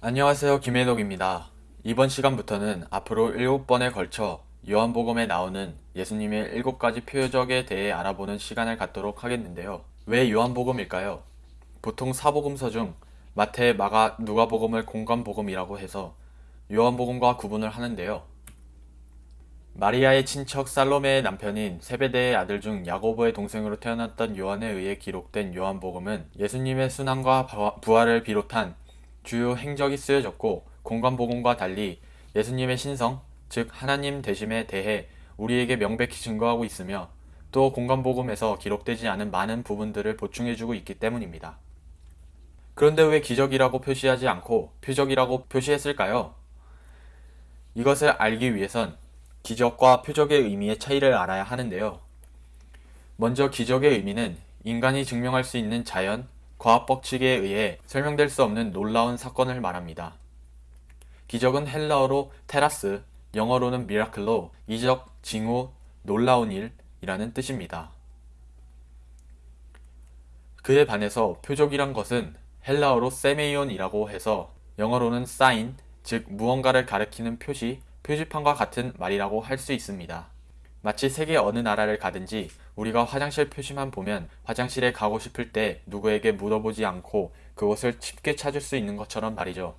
안녕하세요 김혜덕입니다. 이번 시간부터는 앞으로 7번에 걸쳐 요한복음에 나오는 예수님의 7가지 표적에 대해 알아보는 시간을 갖도록 하겠는데요. 왜 요한복음일까요? 보통 사복음서 중 마태, 마가, 누가복음을 공관복음이라고 해서 요한복음과 구분을 하는데요. 마리아의 친척 살로메의 남편인 세베대의 아들 중 야고보의 동생으로 태어났던 요한에 의해 기록된 요한복음은 예수님의 순환과 부활을 비롯한 주요 행적이 쓰여졌고 공관복음과 달리 예수님의 신성, 즉 하나님 되심에 대해 우리에게 명백히 증거하고 있으며 또 공관복음에서 기록되지 않은 많은 부분들을 보충해주고 있기 때문입니다. 그런데 왜 기적이라고 표시하지 않고 표적이라고 표시했을까요? 이것을 알기 위해선 기적과 표적의 의미의 차이를 알아야 하는데요. 먼저 기적의 의미는 인간이 증명할 수 있는 자연, 과학 법칙에 의해 설명될 수 없는 놀라운 사건을 말합니다. 기적은 헬라어로 테라스, 영어로는 미라클로 이적, 징후, 놀라운 일이라는 뜻입니다. 그에 반해서 표적이란 것은 헬라어로 세메이온이라고 해서 영어로는 사인, 즉 무언가를 가리키는 표시, 표지판과 같은 말이라고 할 수 있습니다. 마치 세계 어느 나라를 가든지 우리가 화장실 표시만 보면 화장실에 가고 싶을 때 누구에게 물어보지 않고 그곳을 쉽게 찾을 수 있는 것처럼 말이죠.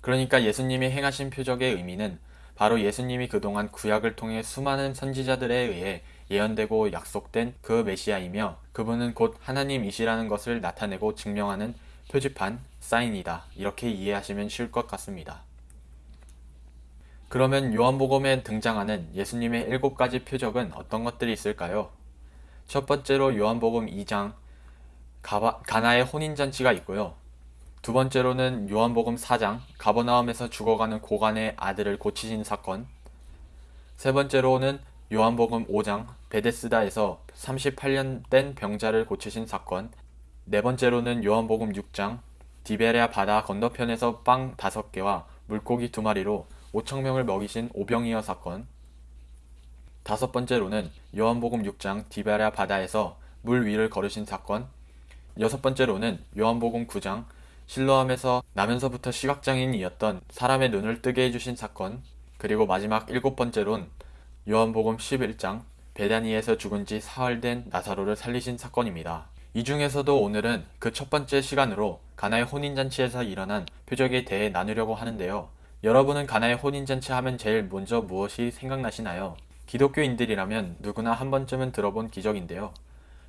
그러니까 예수님이 행하신 표적의 의미는 바로 예수님이 그동안 구약을 통해 수많은 선지자들에 의해 예언되고 약속된 그 메시아이며 그분은 곧 하나님이시라는 것을 나타내고 증명하는 표지판, 사인이다. 이렇게 이해하시면 쉬울 것 같습니다. 그러면 요한복음에 등장하는 예수님의 일곱 가지 표적은 어떤 것들이 있을까요? 첫 번째로 요한복음 2장 가나의 혼인잔치가 있고요. 두 번째로는 요한복음 4장 가버나움에서 죽어가는 고관의 아들을 고치신 사건 세 번째로는 요한복음 5장 베데스다에서 38년 된 병자를 고치신 사건 네 번째로는 요한복음 6장 디베레아 바다 건너편에서 빵 5개와 물고기 2마리로 5천명을 먹이신 오병이어 사건 다섯 번째로는 요한복음 6장 디베라 바다에서 물 위를 걸으신 사건 여섯 번째로는 요한복음 9장 실로암에서 나면서부터 시각장애인이었던 사람의 눈을 뜨게 해주신 사건 그리고 마지막 일곱 번째론 요한복음 11장 베다니에서 죽은 지 사흘 된 나사로를 살리신 사건입니다. 이 중에서도 오늘은 그 첫 번째 시간으로 가나의 혼인잔치에서 일어난 표적에 대해 나누려고 하는데요. 여러분은 가나의 혼인잔치 하면 제일 먼저 무엇이 생각나시나요? 기독교인들이라면 누구나 한 번쯤은 들어본 기적인데요.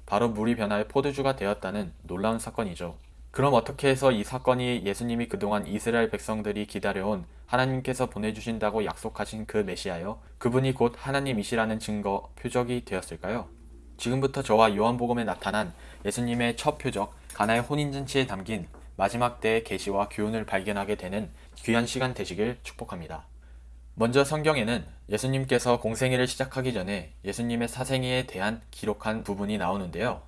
바로 물이 변하여 포도주가 되었다는 놀라운 사건이죠. 그럼 어떻게 해서 이 사건이 예수님이 그동안 이스라엘 백성들이 기다려온 하나님께서 보내주신다고 약속하신 그 메시아요? 그분이 곧 하나님이시라는 증거, 표적이 되었을까요? 지금부터 저와 요한복음에 나타난 예수님의 첫 표적, 가나의 혼인잔치에 담긴 마지막 때의 계시와 교훈을 발견하게 되는 귀한 시간 되시길 축복합니다. 먼저 성경에는 예수님께서 공생애를 시작하기 전에 예수님의 사생애에 대한 기록한 부분이 나오는데요.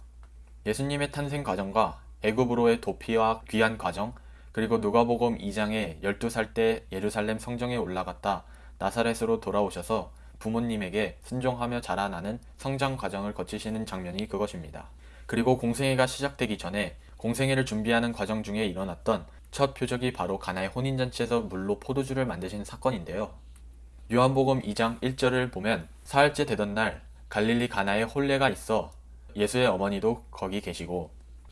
예수님의 탄생 과정과 애굽으로의 도피와 귀한 과정, 그리고 누가복음 2장에 12살 때 예루살렘 성정에 올라갔다 나사렛으로 돌아오셔서 부모님에게 순종하며 자라나는 성장 과정을 거치시는 장면이 그것입니다. 그리고 공생애가 시작되기 전에 공생애를 준비하는 과정 중에 일어났던 첫 표적이 바로 가나의 혼인잔치에서 물로 포도주를 만드신 사건인데요. 요한복음 2장 1절을 보면 사흘째 되던 날 갈릴리 가나에 혼례가 있어 예수의 어머니도 거기 계시고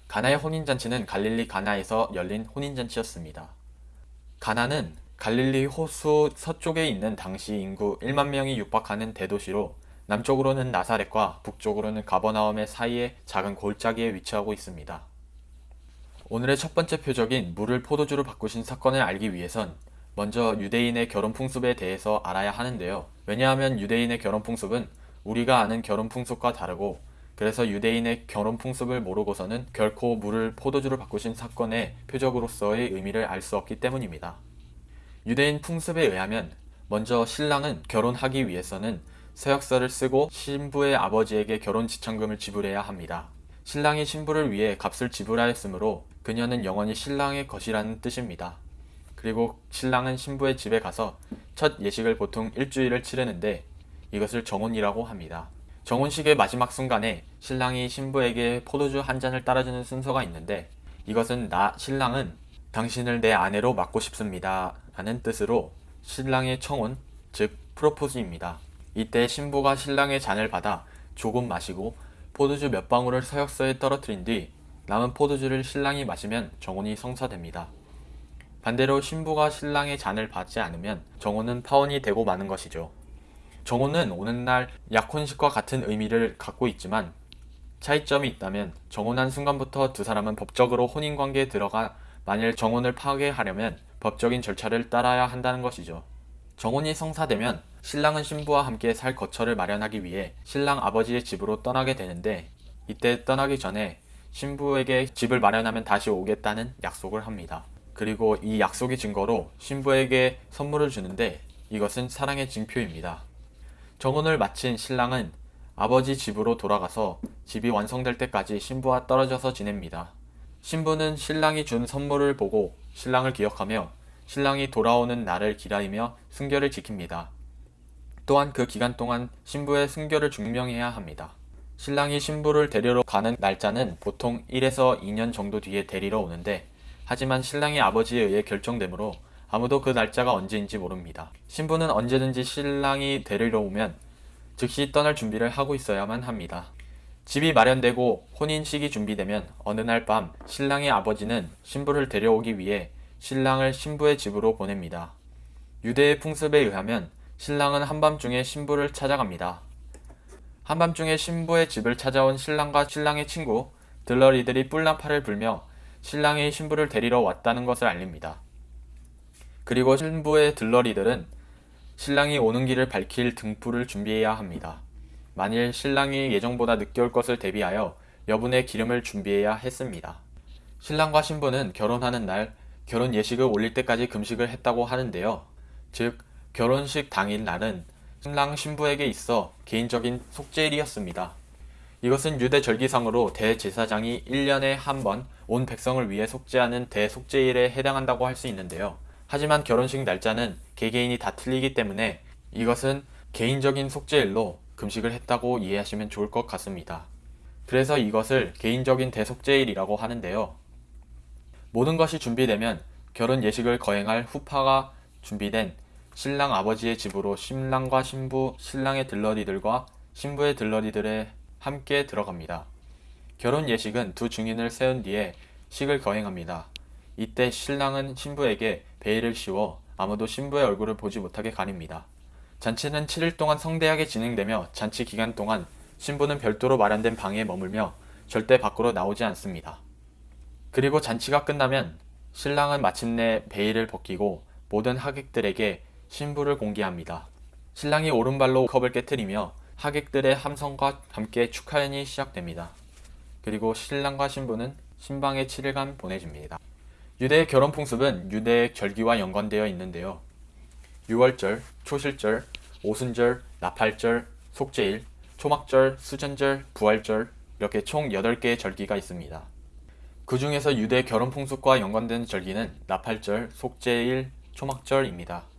가나의 혼인잔치는 갈릴리 가나에서 열린 혼인잔치였습니다. 가나는 갈릴리 호수 서쪽에 있는 당시 인구 1만 명이 육박하는 대도시로 남쪽으로는 나사렛과 북쪽으로는 가버나움의 사이에 작은 골짜기에 위치하고 있습니다. 오늘의 첫 번째 표적인 물을 포도주로 바꾸신 사건을 알기 위해선 먼저 유대인의 결혼 풍습에 대해서 알아야 하는데요. 왜냐하면 유대인의 결혼 풍습은 우리가 아는 결혼 풍습과 다르고 그래서 유대인의 결혼 풍습을 모르고서는 결코 물을 포도주로 바꾸신 사건의 표적으로서의 의미를 알 수 없기 때문입니다. 유대인 풍습에 의하면 먼저 신랑은 결혼하기 위해서는 서약서를 쓰고 신부의 아버지에게 결혼 지참금을 지불해야 합니다. 신랑이 신부를 위해 값을 지불하였으므로 그녀는 영원히 신랑의 것이라는 뜻입니다. 그리고 신랑은 신부의 집에 가서 첫 예식을 보통 일주일을 치르는데 이것을 정혼이라고 합니다. 정혼식의 마지막 순간에 신랑이 신부에게 포도주 한 잔을 따라주는 순서가 있는데 이것은 나 신랑은 당신을 내 아내로 맡고 싶습니다. 라는 뜻으로 신랑의 청혼, 즉 프로포즈입니다. 이때 신부가 신랑의 잔을 받아 조금 마시고 포도주 몇 방울을 서역서에 떨어뜨린 뒤 남은 포도주를 신랑이 마시면 정혼이 성사됩니다. 반대로 신부가 신랑의 잔을 받지 않으면 정혼은 파혼이 되고 마는 것이죠. 정혼은 오는 날 약혼식과 같은 의미를 갖고 있지만 차이점이 있다면 정혼한 순간부터 두 사람은 법적으로 혼인관계에 들어가 만일 정혼을 파괴하려면 법적인 절차를 따라야 한다는 것이죠. 정혼이 성사되면 신랑은 신부와 함께 살 거처를 마련하기 위해 신랑 아버지의 집으로 떠나게 되는데 이때 떠나기 전에 신부에게 집을 마련하면 다시 오겠다는 약속을 합니다. 그리고 이 약속의 증거로 신부에게 선물을 주는데 이것은 사랑의 징표입니다. 정혼을 마친 신랑은 아버지 집으로 돌아가서 집이 완성될 때까지 신부와 떨어져서 지냅니다. 신부는 신랑이 준 선물을 보고 신랑을 기억하며 신랑이 돌아오는 날을 기다리며 순결을 지킵니다. 또한 그 기간 동안 신부의 순결을 증명해야 합니다. 신랑이 신부를 데리러 가는 날짜는 보통 1에서 2년 정도 뒤에 데리러 오는데 하지만 신랑의 아버지에 의해 결정되므로 아무도 그 날짜가 언제인지 모릅니다. 신부는 언제든지 신랑이 데리러 오면 즉시 떠날 준비를 하고 있어야만 합니다. 집이 마련되고 혼인식이 준비되면 어느 날 밤 신랑의 아버지는 신부를 데려오기 위해 신랑을 신부의 집으로 보냅니다. 유대의 풍습에 의하면 신랑은 한밤중에 신부를 찾아갑니다. 한밤중에 신부의 집을 찾아온 신랑과 신랑의 친구 들러리들이 뿔나파를 불며 신랑이 신부를 데리러 왔다는 것을 알립니다. 그리고 신부의 들러리들은 신랑이 오는 길을 밝힐 등불을 준비해야 합니다. 만일 신랑이 예정보다 늦게 올 것을 대비하여 여분의 기름을 준비해야 했습니다. 신랑과 신부는 결혼하는 날 결혼 예식을 올릴 때까지 금식을 했다고 하는데요. 즉 결혼식 당일 날은 신랑 신부에게 있어 개인적인 속죄일이었습니다. 이것은 유대 절기상으로 대제사장이 1년에 한 번 온 백성을 위해 속죄하는 대속죄일에 해당한다고 할 수 있는데요. 하지만 결혼식 날짜는 개개인이 다 틀리기 때문에 이것은 개인적인 속죄일로 금식을 했다고 이해하시면 좋을 것 같습니다. 그래서 이것을 개인적인 대속죄일이라고 하는데요. 모든 것이 준비되면 결혼 예식을 거행할 후파가 준비된 신랑 아버지의 집으로 신랑과 신부, 신랑의 들러리들과 신부의 들러리들에 함께 들어갑니다. 결혼 예식은 두 증인을 세운 뒤에 식을 거행합니다. 이때 신랑은 신부에게 베일을 씌워 아무도 신부의 얼굴을 보지 못하게 가립니다. 잔치는 7일 동안 성대하게 진행되며 잔치 기간 동안 신부는 별도로 마련된 방에 머물며 절대 밖으로 나오지 않습니다. 그리고 잔치가 끝나면 신랑은 마침내 베일을 벗기고 모든 하객들에게 신부를 공개합니다. 신랑이 오른발로 컵을 깨뜨리며 하객들의 함성과 함께 축하연이 시작됩니다. 그리고 신랑과 신부는 신방에 7일간 보내집니다. 유대의 결혼 풍습은 유대의 절기와 연관되어 있는데요. 6월절, 초실절, 오순절, 나팔절, 속죄일, 초막절, 수전절, 부활절 이렇게 총 8개의 절기가 있습니다. 그 중에서 유대 결혼 풍습과 연관된 절기는 나팔절, 속죄일, 초막절입니다.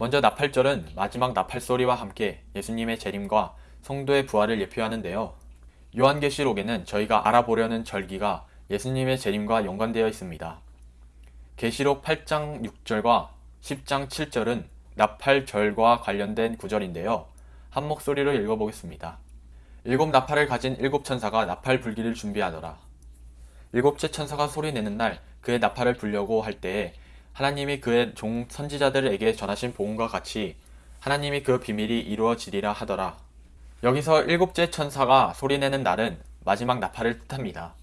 먼저 나팔절은 마지막 나팔 소리와 함께 예수님의 재림과 성도의 부활을 예표하는데요. 요한계시록에는 저희가 알아보려는 절기가 예수님의 재림과 연관되어 있습니다. 계시록 8장 6절과 10장 7절은 나팔절과 관련된 구절인데요. 한 목소리로 읽어보겠습니다. 일곱 나팔을 가진 일곱 천사가 나팔 불기를 준비하더라. 일곱째 천사가 소리내는 날 그의 나팔을 불려고 할 때에 하나님이 그의 종 선지자들에게 전하신 복음과 같이 하나님이 그 비밀이 이루어지리라 하더라. 여기서 일곱째 천사가 소리내는 날은 마지막 나팔을 뜻합니다.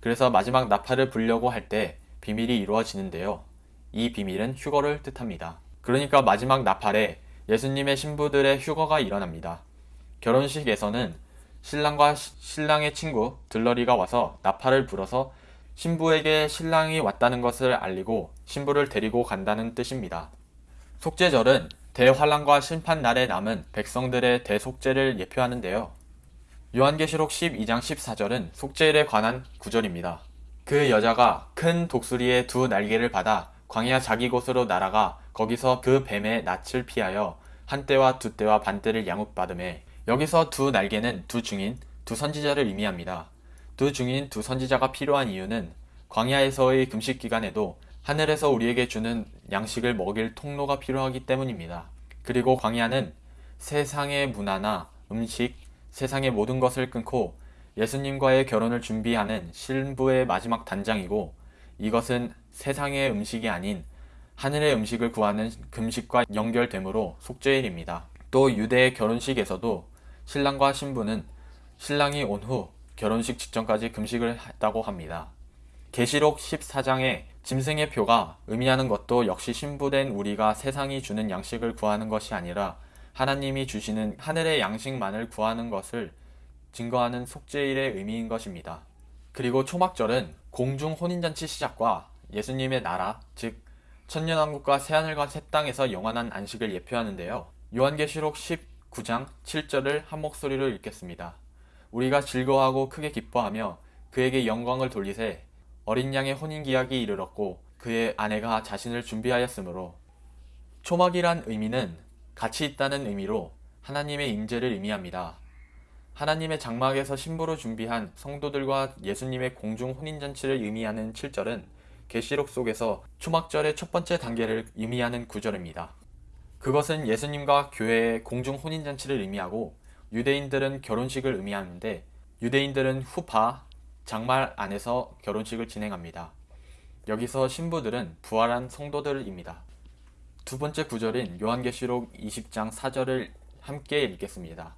그래서 마지막 나팔을 불려고 할 때 비밀이 이루어지는데요. 이 비밀은 휴거를 뜻합니다. 그러니까 마지막 나팔에 예수님의 신부들의 휴거가 일어납니다. 결혼식에서는 신랑과 신랑의 친구 들러리가 와서 나팔을 불어서 신부에게 신랑이 왔다는 것을 알리고 신부를 데리고 간다는 뜻입니다. 속죄절은 대환란과 심판 날에 남은 백성들의 대속죄를 예표하는데요. 요한계시록 12장 14절은 속죄일에 관한 구절입니다. 그 여자가 큰 독수리의 두 날개를 받아 광야 자기 곳으로 날아가 거기서 그 뱀의 낯을 피하여 한때와 두때와 반때를 양육받음에 여기서 두 날개는 두 증인, 두 선지자를 의미합니다. 두 증인, 두 선지자가 필요한 이유는 광야에서의 금식 기간에도 하늘에서 우리에게 주는 양식을 먹일 통로가 필요하기 때문입니다. 그리고 광야는 세상의 문화나 음식, 세상의 모든 것을 끊고 예수님과의 결혼을 준비하는 신부의 마지막 단장이고 이것은 세상의 음식이 아닌 하늘의 음식을 구하는 금식과 연결되므로 속죄일입니다. 또 유대의 결혼식에서도 신랑과 신부는 신랑이 온 후 결혼식 직전까지 금식을 했다고 합니다. 계시록 14장에 짐승의 표가 의미하는 것도 역시 신부된 우리가 세상이 주는 양식을 구하는 것이 아니라 하나님이 주시는 하늘의 양식만을 구하는 것을 증거하는 속죄일의 의미인 것입니다. 그리고 초막절은 공중 혼인잔치 시작과 예수님의 나라, 즉 천년왕국과 새하늘과 새 땅에서 영원한 안식을 예표하는데요. 요한계시록 19장 7절을 한 목소리로 읽겠습니다. 우리가 즐거워하고 크게 기뻐하며 그에게 영광을 돌리세 어린 양의 혼인 기약이 이르렀고 그의 아내가 자신을 준비하였으므로 초막이란 의미는 같이 있다는 의미로 하나님의 임재를 의미합니다. 하나님의 장막에서 신부로 준비한 성도들과 예수님의 공중 혼인잔치를 의미하는 7절은 계시록 속에서 초막절의 첫 번째 단계를 의미하는 구절입니다. 그것은 예수님과 교회의 공중 혼인잔치를 의미하고 유대인들은 결혼식을 의미하는데 유대인들은 후파, 장말 안에서 결혼식을 진행합니다. 여기서 신부들은 부활한 성도들입니다. 두 번째 구절인 요한계시록 20장 4절을 함께 읽겠습니다.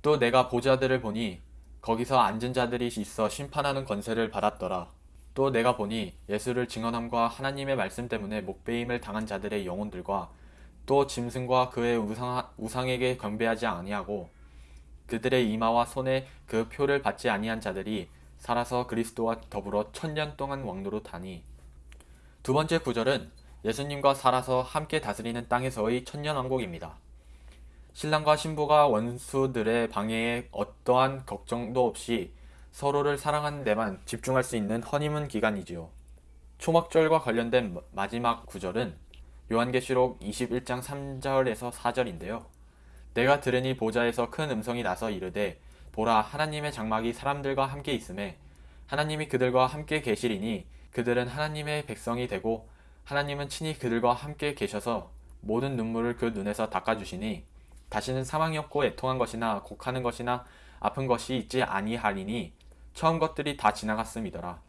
또 내가 보자들을 보니 거기서 앉은 자들이 있어 심판하는 권세를 받았더라. 또 내가 보니 예수를 증언함과 하나님의 말씀 때문에 목배임을 당한 자들의 영혼들과 또 짐승과 그의 우상, 우상에게 경배하지 아니하고 그들의 이마와 손에 그 표를 받지 아니한 자들이 살아서 그리스도와 더불어 천년 동안 왕노로 다니 두 번째 구절은 예수님과 살아서 함께 다스리는 땅에서의 천년 왕국입니다. 신랑과 신부가 원수들의 방해에 어떠한 걱정도 없이 서로를 사랑하는 데만 집중할 수 있는 허니문 기간이지요. 초막절과 관련된 마지막 구절은 요한계시록 21장 3절에서 4절인데요. 내가 들으니 보좌에서 큰 음성이 나서 이르되 보라 하나님의 장막이 사람들과 함께 있음에 하나님이 그들과 함께 계시리니 그들은 하나님의 백성이 되고 하나님은 친히 그들과 함께 계셔서 모든 눈물을 그 눈에서 닦아주시니 다시는 사망이 없고 애통한 것이나 곡하는 것이나 아픈 것이 있지 아니하리니 처음 것들이 다 지나갔음이더라.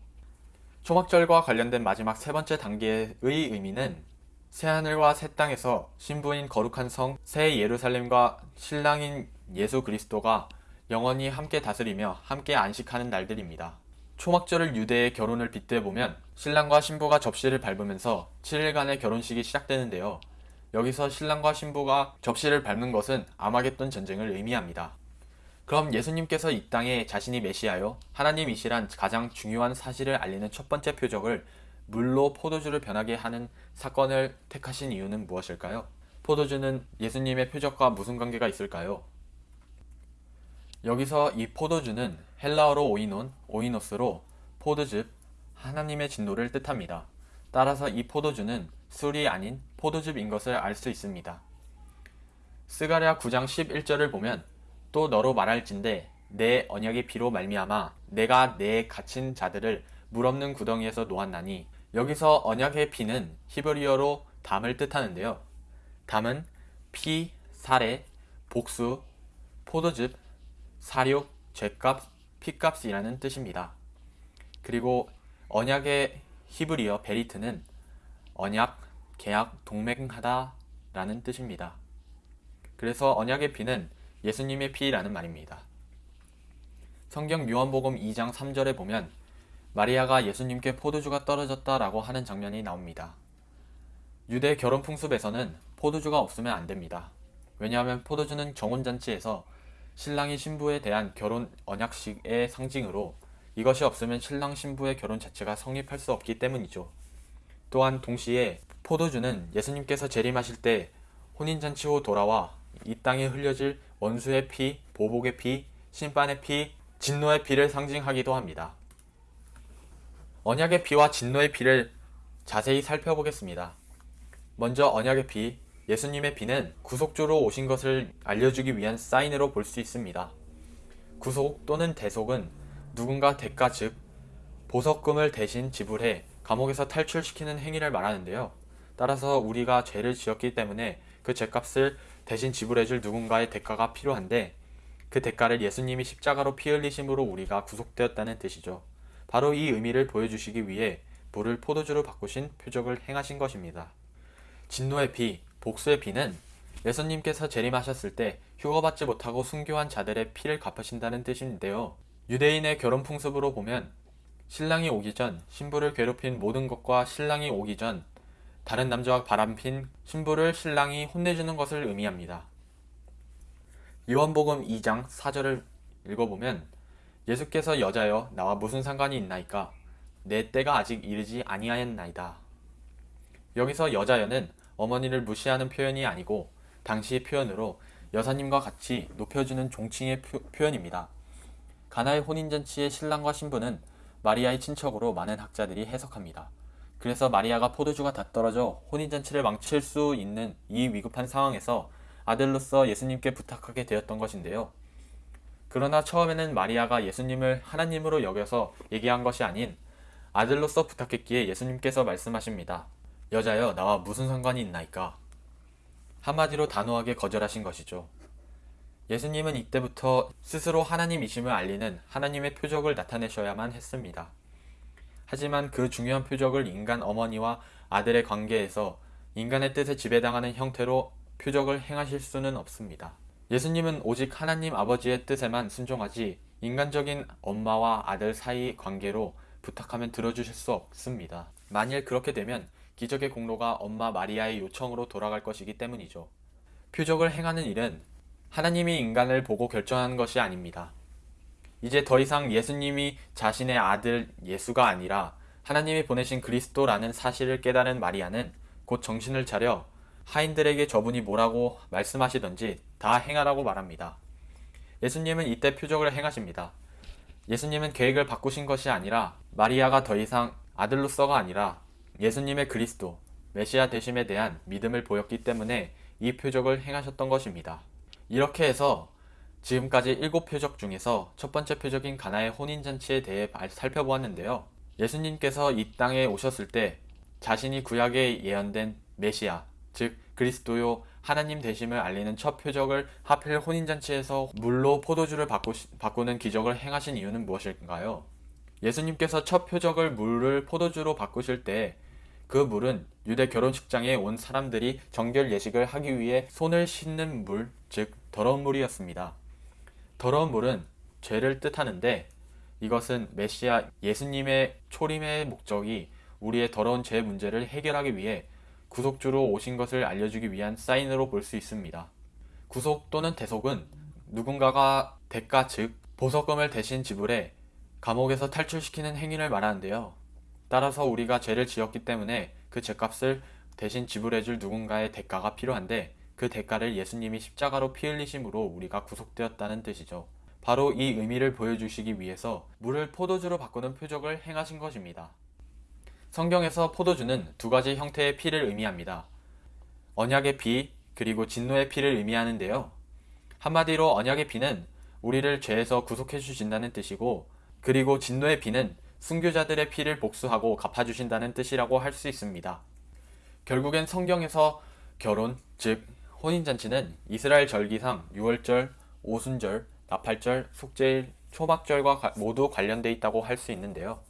초막절과 관련된 마지막 세 번째 단계의 의미는 새하늘과 새 땅에서 신부인 거룩한 성 새 예루살렘과 신랑인 예수 그리스도가 영원히 함께 다스리며 함께 안식하는 날들입니다. 초막절을 유대의 결혼을 빗대 보면 신랑과 신부가 접시를 밟으면서 7일간의 결혼식이 시작되는데요. 여기서 신랑과 신부가 접시를 밟는 것은 아마겟돈 전쟁을 의미합니다. 그럼 예수님께서 이 땅에 자신이 메시아요 하나님이시란 가장 중요한 사실을 알리는 첫 번째 표적을 물로 포도주를 변하게 하는 사건을 택하신 이유는 무엇일까요? 포도주는 예수님의 표적과 무슨 관계가 있을까요? 여기서 이 포도주는 헬라어로 오이논, 오이노스로 포도즙, 하나님의 진노를 뜻합니다. 따라서 이 포도주는 술이 아닌 포도즙인 것을 알 수 있습니다. 스가랴 9장 11절을 보면 또 너로 말할진대 내 언약의 피로 말미암아 내가 내 갇힌 자들을 물 없는 구덩이에서 놓았나니 여기서 언약의 피는 히브리어로 담을 뜻하는데요. 담은 피, 살해, 복수, 포도즙, 살육, 죄값, 피값이라는 뜻입니다. 그리고 언약의 히브리어 베리트는 언약, 계약, 동맹하다 라는 뜻입니다. 그래서 언약의 피는 예수님의 피라는 말입니다. 성경 요한복음 2장 3절에 보면 마리아가 예수님께 포도주가 떨어졌다라고 하는 장면이 나옵니다. 유대 결혼 풍습에서는 포도주가 없으면 안 됩니다. 왜냐하면 포도주는 정혼잔치에서 신랑이 신부에 대한 결혼 언약식의 상징으로 이것이 없으면 신랑 신부의 결혼 자체가 성립할 수 없기 때문이죠. 또한 동시에 포도주는 예수님께서 재림하실 때 혼인잔치 후 돌아와 이 땅에 흘려질 원수의 피, 보복의 피, 심판의 피, 진노의 피를 상징하기도 합니다. 언약의 피와 진노의 피를 자세히 살펴보겠습니다. 먼저 언약의 피, 예수님의 피는 구속주로 오신 것을 알려주기 위한 사인으로 볼 수 있습니다. 구속 또는 대속은 누군가 대가 즉 보석금을 대신 지불해 감옥에서 탈출시키는 행위를 말하는데요. 따라서 우리가 죄를 지었기 때문에 그 죄값을 대신 지불해줄 누군가의 대가가 필요한데 그 대가를 예수님이 십자가로 피 흘리심으로 우리가 구속되었다는 뜻이죠. 바로 이 의미를 보여주시기 위해 물을 포도주로 바꾸신 표적을 행하신 것입니다. 진노의 피, 복수의 피는 예수님께서 재림하셨을 때 휴거받지 못하고 순교한 자들의 피를 갚으신다는 뜻인데요. 유대인의 결혼 풍습으로 보면 신랑이 오기 전 신부를 괴롭힌 모든 것과 신랑이 오기 전 다른 남자와 바람핀 신부를 신랑이 혼내주는 것을 의미합니다. 요한복음 2장 4절을 읽어보면 예수께서 여자여 나와 무슨 상관이 있나이까 내 때가 아직 이르지 아니하였나이다. 여기서 여자여는 어머니를 무시하는 표현이 아니고 당시의 표현으로 여사님과 같이 높여주는 종칭의 표, 현입니다 가나의 혼인잔치의 신랑과 신부는 마리아의 친척으로 많은 학자들이 해석합니다. 그래서 마리아가 포도주가 다 떨어져 혼인잔치를 망칠 수 있는 이 위급한 상황에서 아들로서 예수님께 부탁하게 되었던 것인데요. 그러나 처음에는 마리아가 예수님을 하나님으로 여겨서 얘기한 것이 아닌 아들로서 부탁했기에 예수님께서 말씀하십니다. 여자여 나와 무슨 상관이 있나이까? 한마디로 단호하게 거절하신 것이죠. 예수님은 이때부터 스스로 하나님이심을 알리는 하나님의 표적을 나타내셔야만 했습니다. 하지만 그 중요한 표적을 인간 어머니와 아들의 관계에서 인간의 뜻에 지배당하는 형태로 표적을 행하실 수는 없습니다. 예수님은 오직 하나님 아버지의 뜻에만 순종하지 인간적인 엄마와 아들 사이 관계로 부탁하면 들어주실 수 없습니다. 만일 그렇게 되면 기적의 공로가 엄마 마리아의 요청으로 돌아갈 것이기 때문이죠. 표적을 행하는 일은 하나님이 인간을 보고 결정하는 것이 아닙니다. 이제 더 이상 예수님이 자신의 아들 예수가 아니라 하나님이 보내신 그리스도라는 사실을 깨달은 마리아는 곧 정신을 차려 하인들에게 저분이 뭐라고 말씀하시던지 다 행하라고 말합니다. 예수님은 이때 표적을 행하십니다. 예수님은 계획을 바꾸신 것이 아니라 마리아가 더 이상 아들로서가 아니라 예수님의 그리스도, 메시아 되심에 대한 믿음을 보였기 때문에 이 표적을 행하셨던 것입니다. 이렇게 해서 지금까지 일곱 표적 중에서 첫 번째 표적인 가나의 혼인잔치에 대해 살펴보았는데요. 예수님께서 이 땅에 오셨을 때 자신이 구약에 예언된 메시아, 즉 그리스도요 하나님 되심을 알리는 첫 표적을 하필 혼인잔치에서 물로 포도주를 바꾸, 바꾸 는 기적을 행하신 이유는 무엇일까요? 예수님께서 첫 표적을 물을 포도주로 바꾸실 때 그 물은 유대 결혼식장에 온 사람들이 정결 예식을 하기 위해 손을 씻는 물, 즉 더러운 물이었습니다. 더러운 물은 죄를 뜻하는데 이것은 메시아 예수님의 초림의 목적이 우리의 더러운 죄 문제를 해결하기 위해 구속주로 오신 것을 알려주기 위한 사인으로 볼 수 있습니다. 구속 또는 대속은 누군가가 대가 즉 보석금을 대신 지불해 감옥에서 탈출시키는 행위를 말하는데요. 따라서 우리가 죄를 지었기 때문에 그 죄값을 대신 지불해줄 누군가의 대가가 필요한데 그 대가를 예수님이 십자가로 피 흘리심으로 우리가 구속되었다는 뜻이죠. 바로 이 의미를 보여주시기 위해서 물을 포도주로 바꾸는 표적을 행하신 것입니다. 성경에서 포도주는 두 가지 형태의 피를 의미합니다. 언약의 피, 그리고 진노의 피를 의미하는데요. 한마디로 언약의 피는 우리를 죄에서 구속해 주신다는 뜻이고, 그리고 진노의 피는 순교자들의 피를 복수하고 갚아주신다는 뜻이라고 할 수 있습니다. 결국엔 성경에서 결혼, 즉 혼인잔치는 이스라엘 절기상 6월절, 오순절, 나팔절, 속죄일, 초막절과 모두 관련돼 있다고 할 수 있는데요.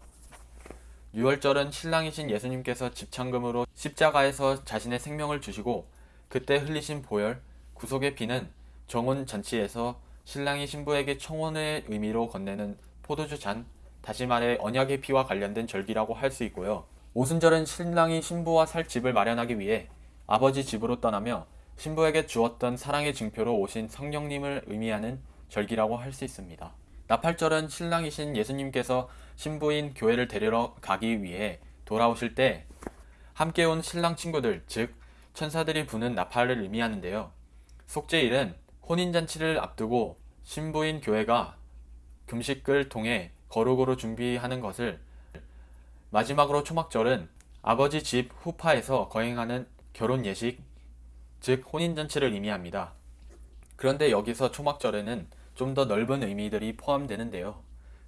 6월절은 신랑이신 예수님께서 집창금으로 십자가에서 자신의 생명을 주시고 그때 흘리신 보혈, 구속의 피는 정혼 잔치에서 신랑이 신부에게 청혼의 의미로 건네는 포도주 잔, 다시 말해 언약의 피와 관련된 절기라고 할 수 있고요. 오순절은 신랑이 신부와 살 집을 마련하기 위해 아버지 집으로 떠나며 신부에게 주었던 사랑의 증표로 오신 성령님을 의미하는 절기라고 할 수 있습니다. 나팔절은 신랑이신 예수님께서 신부인 교회를 데리러 가기 위해 돌아오실 때 함께 온 신랑 친구들, 즉 천사들이 부는 나팔을 의미하는데요. 속죄일은 혼인잔치를 앞두고 신부인 교회가 금식을 통해 거룩으로 준비하는 것을 마지막으로 초막절은 아버지 집 후파에서 거행하는 결혼 예식, 즉 혼인잔치를 의미합니다. 그런데 여기서 초막절에는 좀 더 넓은 의미들이 포함되는데요.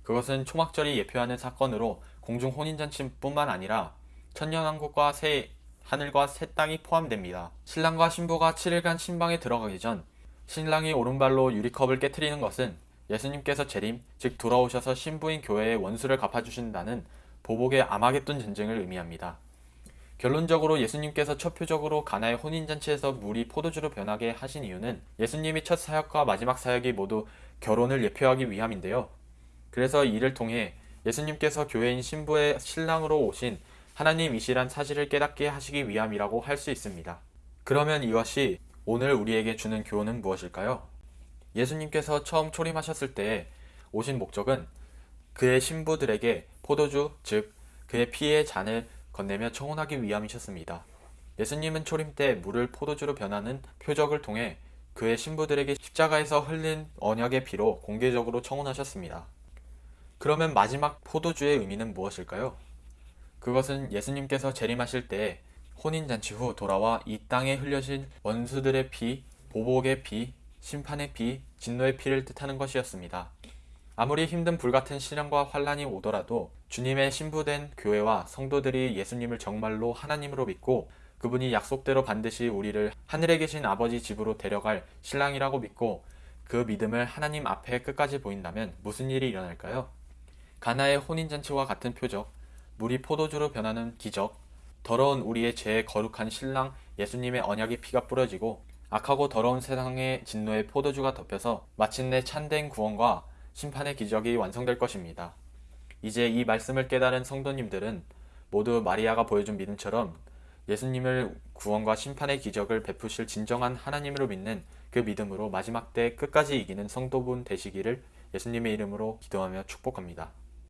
그것은 초막절이 예표하는 사건으로 공중 혼인잔치뿐만 아니라 천년왕국과 새 하늘과 새 땅이 포함됩니다. 신랑과 신부가 7일간 신방에 들어가기 전 신랑이 오른발로 유리컵을 깨뜨리는 것은 예수님께서 재림, 즉 돌아오셔서 신부인 교회의 원수를 갚아주신다는 보복의 아마겟돈 전쟁을 의미합니다. 결론적으로 예수님께서 첫 표적으로 가나의 혼인잔치에서 물이 포도주로 변하게 하신 이유는 예수님이 첫 사역과 마지막 사역이 모두 결혼을 예표하기 위함인데요. 그래서 이를 통해 예수님께서 교회인 신부의 신랑으로 오신 하나님이시란 사실을 깨닫게 하시기 위함이라고 할 수 있습니다. 그러면 이것이 오늘 우리에게 주는 교훈은 무엇일까요? 예수님께서 처음 초림하셨을 때 오신 목적은 그의 신부들에게 포도주, 즉 그의 피의 잔을 건네며 청혼하기 위함이셨습니다. 예수님은 초림 때 물을 포도주로 변하는 표적을 통해 그의 신부들에게 십자가에서 흘린 언약의 피로 공개적으로 청혼하셨습니다. 그러면 마지막 포도주의 의미는 무엇일까요? 그것은 예수님께서 재림하실 때 혼인잔치 후 돌아와 이 땅에 흘려진 원수들의 피, 보복의 피, 심판의 피, 진노의 피를 뜻하는 것이었습니다. 아무리 힘든 불같은 시련과 환란이 오더라도 주님의 신부된 교회와 성도들이 예수님을 정말로 하나님으로 믿고 그분이 약속대로 반드시 우리를 하늘에 계신 아버지 집으로 데려갈 신랑이라고 믿고 그 믿음을 하나님 앞에 끝까지 보인다면 무슨 일이 일어날까요? 가나의 혼인잔치와 같은 표적, 물이 포도주로 변하는 기적, 더러운 우리의 죄에 거룩한 신랑 예수님의 언약의 피가 뿌려지고 악하고 더러운 세상의 진노의 포도주가 덮여서 마침내 참된 구원과 심판의 기적이 완성될 것입니다. 이제 이 말씀을 깨달은 성도님들은 모두 마리아가 보여준 믿음처럼 예수님을 구원과 심판의 기적을 베푸실 진정한 하나님으로 믿는 그 믿음으로 마지막 때 끝까지 이기는 성도분 되시기를 예수님의 이름으로 기도하며 축복합니다.